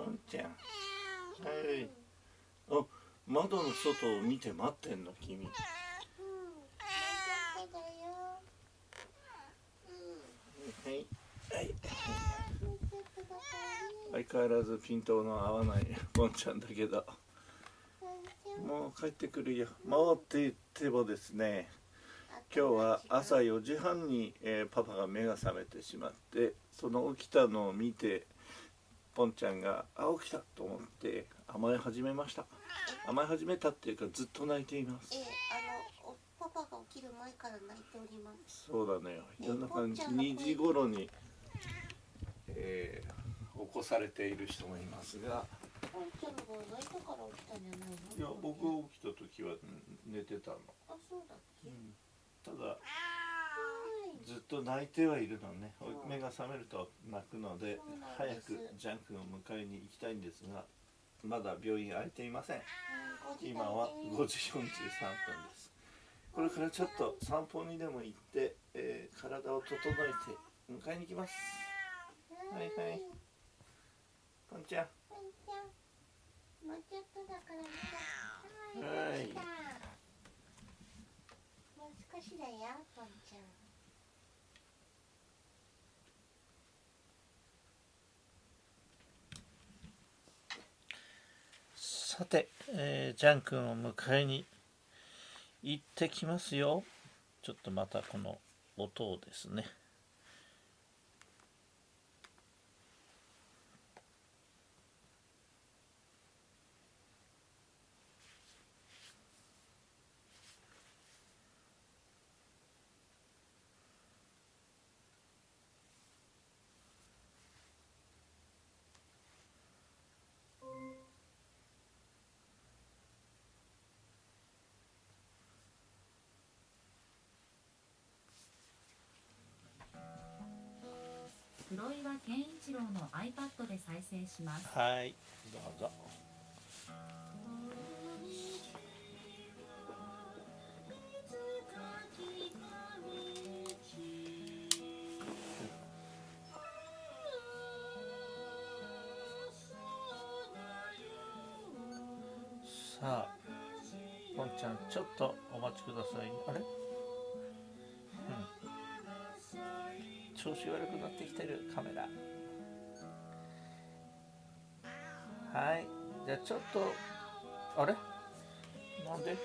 ポンちゃんはいあ窓の外を見て待ってんの君。はい。はい。相変わらずピントの合わないポンちゃんだけど。もう帰ってくるよ。回って言ってもですね。今日は朝4時半に、えー、パパが目が覚めてしまってその起きたのを見てポンちゃんが「あ起きた!」と思って甘え始めました。甘え始めたっていうかずっと泣いています、えー、あのパパが起きる前から泣いております。そうだね。夜中2時頃に、えー、起こされている人もいますが。ポンちゃんが泣いたから起きたんじゃないの？いや僕起きた時は寝てたの。あそうだっけ、うん。ただずっと泣いてはいるのね。目が覚めると泣くので早くジャン君を迎えに行きたいんですがまだ病院開いていません。今は5時43分です。これからちょっと散歩にでも行って、えー、体を整えて迎えに行きます。はいはい。ポンちゃんは。い。少しだよ。ポンちゃんさて、えー、ジャン君を迎えに行ってきますよ。ちょっとまたこの音をですね。健一郎の iPad で再生します。はい。どうぞ。調子悪くなってきてるカメラ。はい。じゃあちょっとあれ？なんで？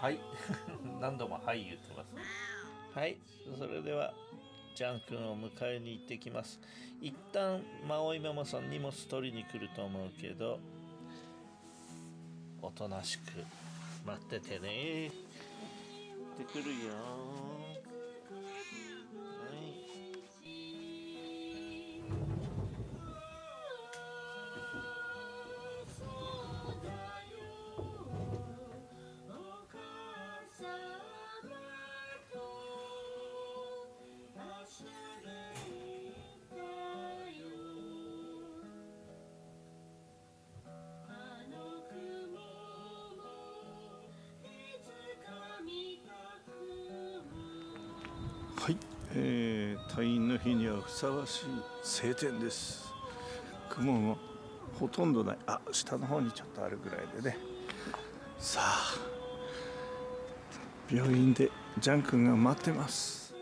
はい。何度も「はい」言ってます。はい。それではジャン君を迎えに行ってきます。一旦マオイママさん荷物取りに来ると思うけどおとなしく待っててね。行ってくるよえー、退院の日にはふさわしい晴天です。雲もほとんどない。あ下の方にちょっとあるぐらいでね。さあ病院でジャン君が待ってます。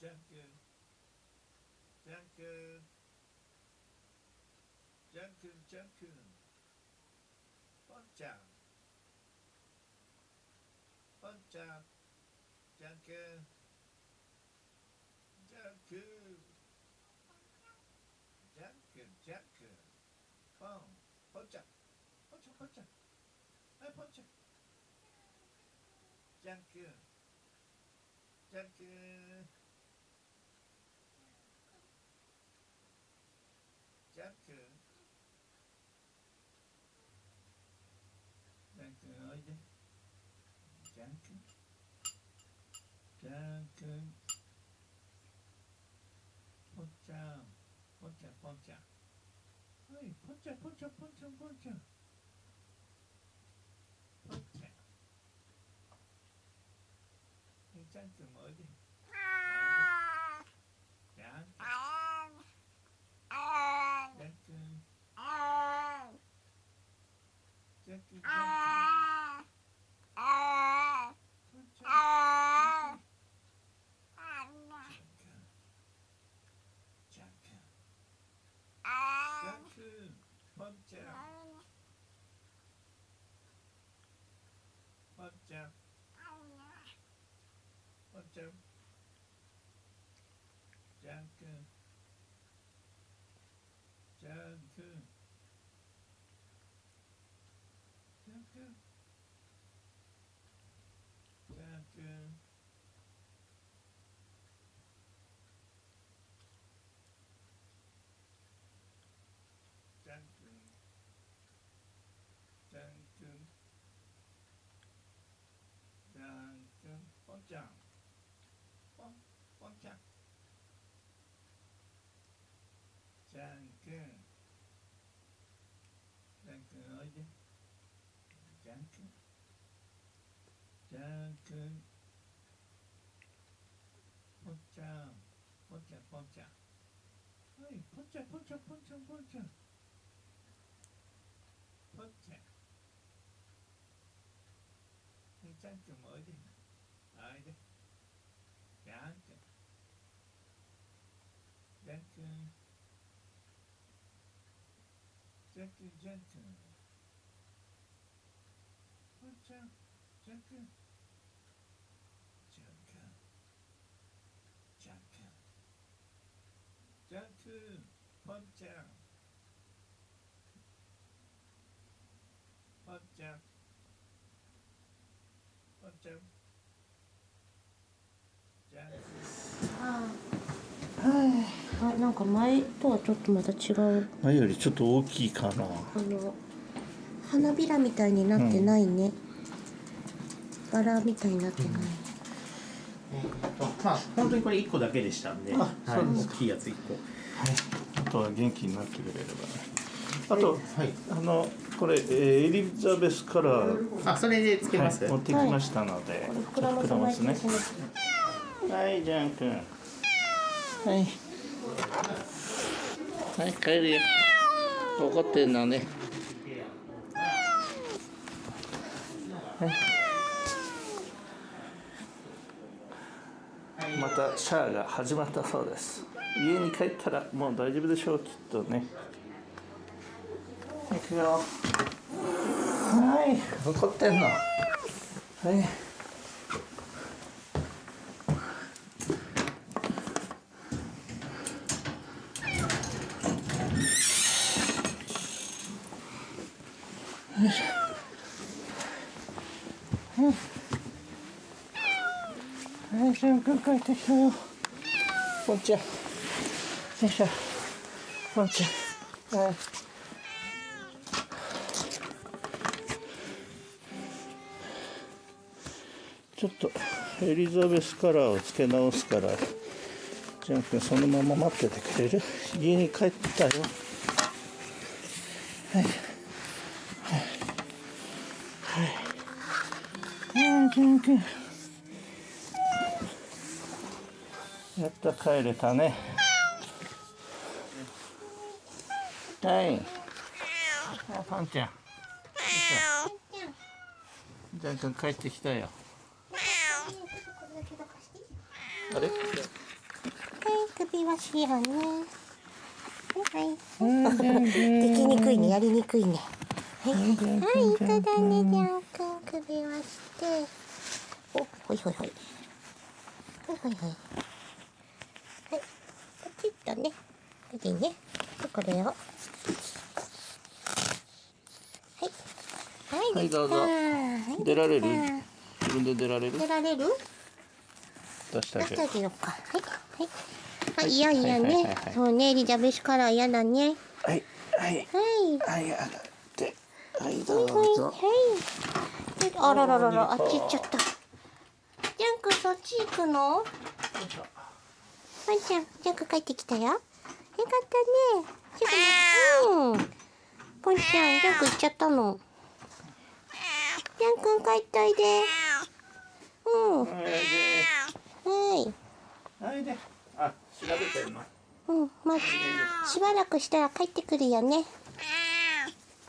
じゃんじゃんけんじゃんけんじゃんけんじゃんけんポンポンちゃんポンちゃんポンちゃんはいポンちゃんじゃんけんじゃんけんじゃんけんじゃんけんおいでじゃんけんじゃんけんぽんちゃんぽんちゃんぽんちゃんはいポンちゃんポンちゃんポンちゃんポンちゃんポンちゃんはいジャン君もおいでおいでジャン君ジャン君ジャン君ジャン君ポンちゃんジャン君ジャン君ポンちゃんポンちゃんポンちゃんジャン君ジャン君ジャン君ジャン君ジャン君ジャン君ジャン君ポンちゃんポンポンちゃんジャン君ジャン君おいでジャン君ジャン君ポンちゃ gentur gentur. Huncha, gentur. Janka. Janka. Janku, huncha. Huncha. Huncha. あなんか前とはちょっとまた違う。前よりちょっと大きいかな。あの花びらみたいになってないね、バラみたいになってない、まあ本当にこれ一個だけでしたんで、はい、そうです大きいやつ一個。あとは元気になってくれればねあと、はい。あのこれ、えーエリザベスカラー、あそれでつけます？はい。持ってきましたので、これ膨らませないとねはいジャン君。はいはい帰るよ。怒ってんのね。またシャアが始まったそうです。家に帰ったらもう大丈夫でしょうきっとね。行くよ。はい怒ってんの。はいはい、ジャン君帰ってきたよ。ポンちゃん。よいしょ。ポンちゃん。はい。ちょっとエリザベスカラーをつけ直すから、ジャン君そのまま待っててくれる？家に帰ったよ。はい。はい。はい。ジャン君。やっと帰れたね。はい？あ、パンちゃん。よいしょジャン君帰ってきたよ。あれ？はい首はしようねはいはいできにくいねやりにくいねはいはいそうだねジャン君首はしておほいほいほいほいほいほいはいポチッとねこれでねでこれを。はい。はいはいどうぞ。はい出られる？できた自分で出られる？出られる？出してあげる。出してあげようか。はい。はい。あ嫌嫌はいはいはいねはい。そうねエリザベスカラー嫌だね。はい。はい。はい。はい上がって。はいどはいうはい。ぞはい。あららららあっち行っちゃった。ジャンクそっち行くの？ワンちゃんジャンク帰ってきたよ。よかったね。すぐうん。ポンちゃんジャンク行っちゃったの。ジャン君帰っておいで。うん。お。いではいであ調べて。んのうんまあしばらくしたら帰ってくるよね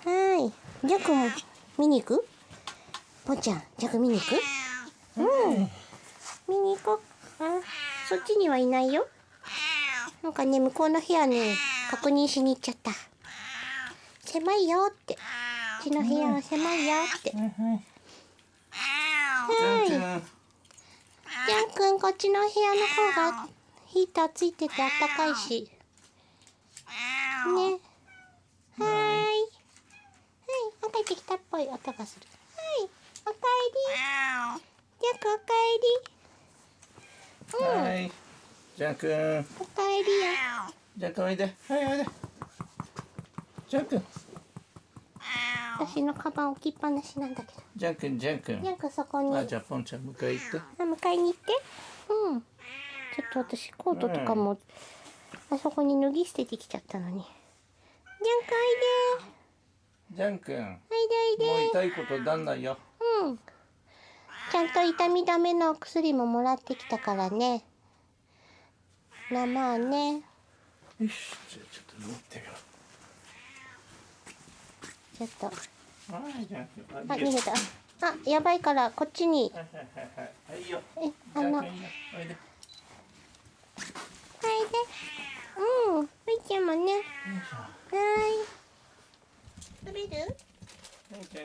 はいジャン君も見に行くポンちゃんジャン君見に行くうん見に行こうあそっちにはいないよ。なんかね向こうの部屋ね確認しに行っちゃった。狭いよって。うちの部屋は狭いよって。はい。君ジャン君こっちの部屋の方がヒーターついててあったかいし。ね。はーい。はい。帰ってきたっぽい音がする。はい。おかえり。ジャン君おかえり。うんはい。ジャン君。おかえりよジャン君おいではいおいでジャン君。私のカバン置きっぱなしなんだけど。ジャン君ジャン君。ジャン君そこに。あじゃあポンちゃん迎え行って。あ迎えに行って。うん。ちょっと私コートとかも、あそこに脱ぎ捨ててきちゃったのに。ジャン君ジャン君。おいでおいで。おいでもう痛いことなんないよ。うんちゃんと痛み止めのお薬ももらってきたからね。まあまあね。よしじゃあちょっと持ってよ。ちょっと。あ逃げた。あ。やばいからこっちに。はいえジあの。ャン君いで。うんみーちゃんもね。はーい。食べる？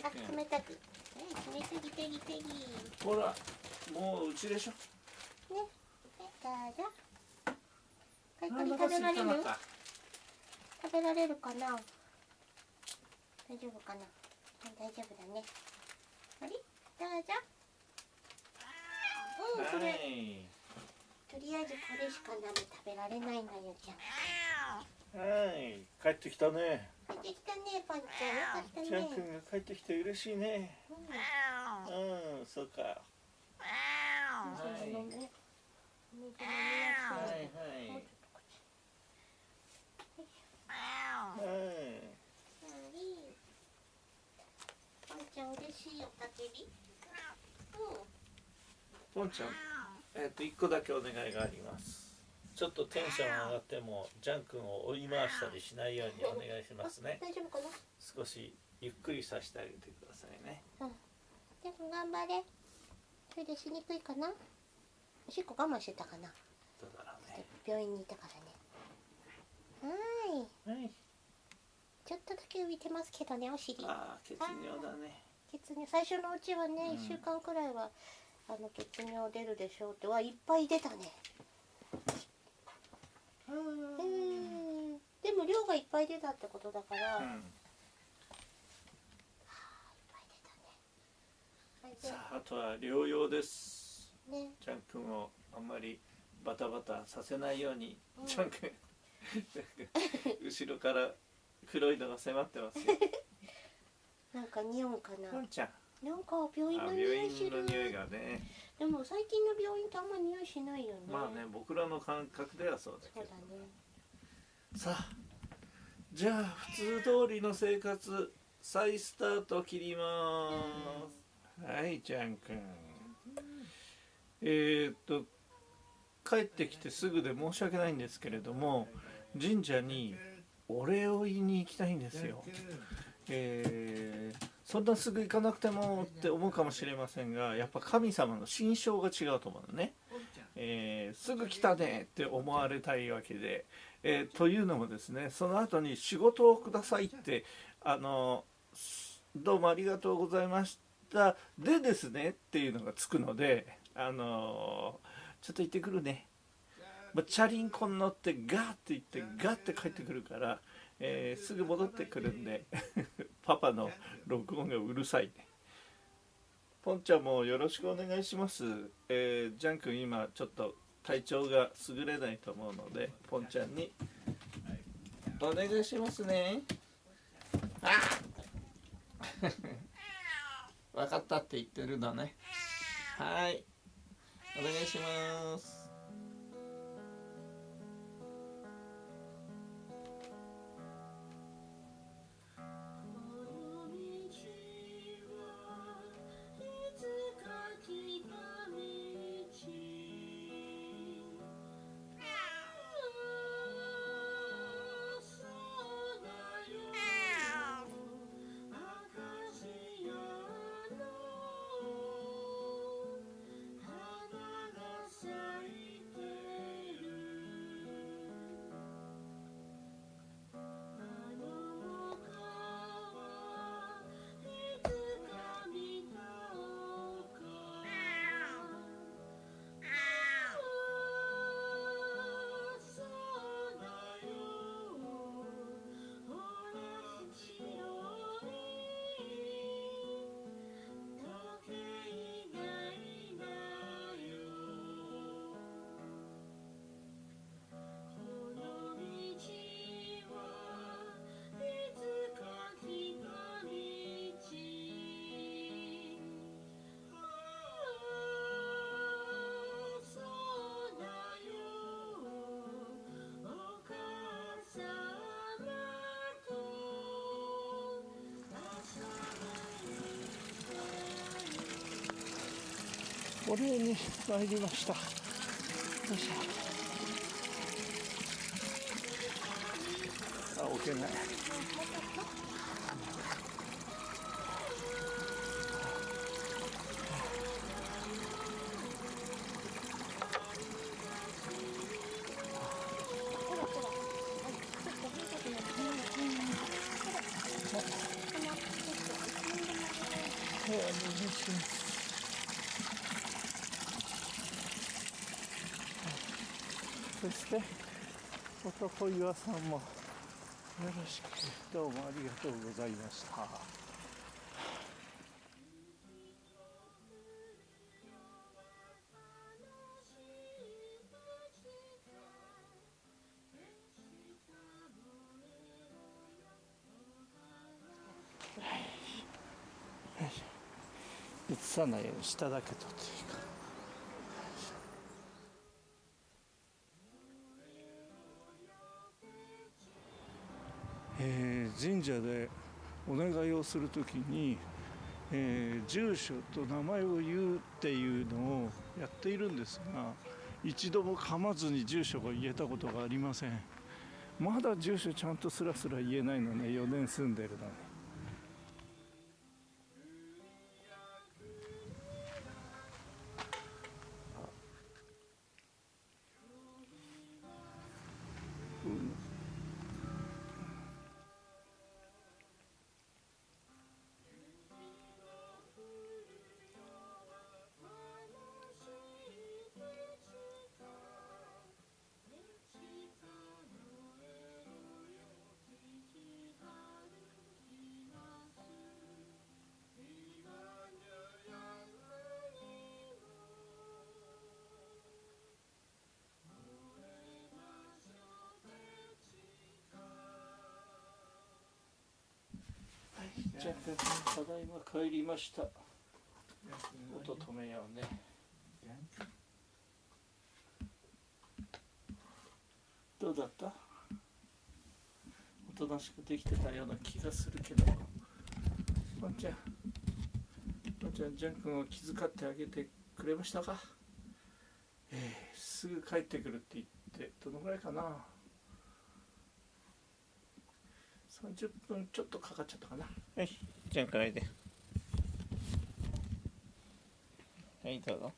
あ君冷たくはい冷たぎてぎてぎねほらもううちでしょ。はいどうぞ。はいこあれお腹空い食べられる食べられるかな？大丈夫かな？はい大丈夫だね。あれ？どうぞ。うんこはれい。とりあえずこれしか鍋食べられないのよじゃんはい。帰ってきたね帰ってきたねパンちゃん。よかったジャンね君が帰ってきて嬉しいね。うんうんそうか。はいはい。はいちはいはい。パンちゃん嬉しいおたけポンちゃん。えっ、と一個だけお願いがありますちょっとテンション上がってもジャン君を追い回したりしないようにお願いしますね。大丈夫かな？少しゆっくりさせてあげてくださいね。でも頑張れ。それでしにくいかな？おしっこ我慢してたかな？どうだろうね。病院にいたからね。はーい。はい。ちょっとだけ浮いてますけどねお尻。ああ血尿だね。血尿。最初のうちはね、うん。1週間くらいはあの血尿出るでしょうって。はいっぱい出たねうん。でも量がいっぱい出たってことだから、いっうんぱい出たね。さああとは療養です。はいね。ジャン君をあんまりバタバタさせないように、うん。ジャン君。後ろから黒いのが迫ってますよ。なんか匂うかな。なんか病院あの病院匂いする。の匂いがねでも最近の病院ってあんま匂いしないよね。まあね僕らの感覚ではそうだけど。そうだね。さあじゃあ普通通りの生活再スタート切ります。はいジャン君えー、っと帰ってきてすぐで申し訳ないんですけれども神社にお礼を言いに行きたいんですよ。えーそんなすぐ行かなくてもって思うかもしれませんがやっぱ神様の心象が違うと思うのね、えーすぐ来たねって思われたいわけで、えーというのもですねその後に仕事をくださいってあのどうもありがとうございました。でですねっていうのがつくのであのちょっと行ってくるね、まあ、チャリンコに乗ってガーって言ってガーって帰ってくるから、えーすぐ戻ってくるんで パパの録音がうるさいね。ポンちゃんもよろしくお願いします、えージャン君今ちょっと体調が優れないと思うのでポンちゃんにお願いしますね。あ 分かったって言ってるのね。はい。お願いします。お礼に参りました。よいしょ。あ置けない。お願いしますそして男岩さんもよろしくどうもありがとうございました。映さないように下だけ撮っていいえー神社でお願いをする時に、えー住所と名前を言うっていうのをやっているんですが一度も噛まずに住所が言えたことがありません。まだ住所ちゃんとすらすら言えないのね4年住んでるのに。ゃあただいま帰りました。音止めようね。どうだった？おとなしくできてたような気がするけど。ワンちゃん。ワンちゃんジャン君を気遣ってあげてくれましたか？えー、すぐ帰ってくるって言ってどのぐらいかな？30分ちょっとかかっちゃったかな。はいじゃんからいではいどうぞ。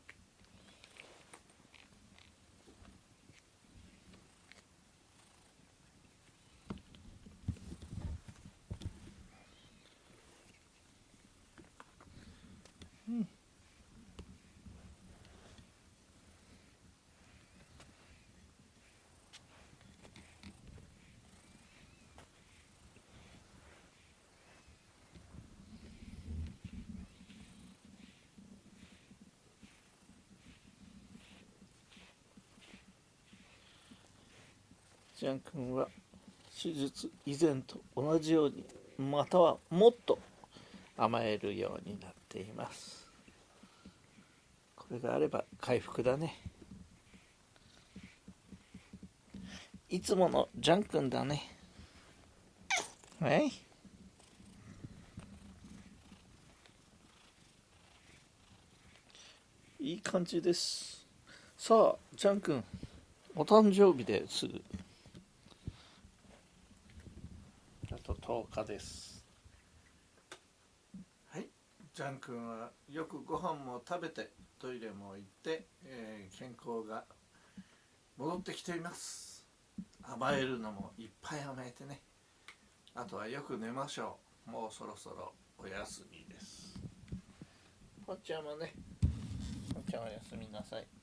ジャン君は手術以前と同じようにまたはもっと甘えるようになっています。これがあれば回復だね。いつものジャン君だね。はい。いい感じです。さあジャン君お誕生日です。ぐあと10日です。はい。ジャン君はよくご飯も食べてトイレも行って、えー健康が戻ってきています。甘えるのもいっぱい甘えてね。あとはよく寝ましょう。もうそろそろお休みです。ぽっちゃんもねぽっちゃんおやすみなさい。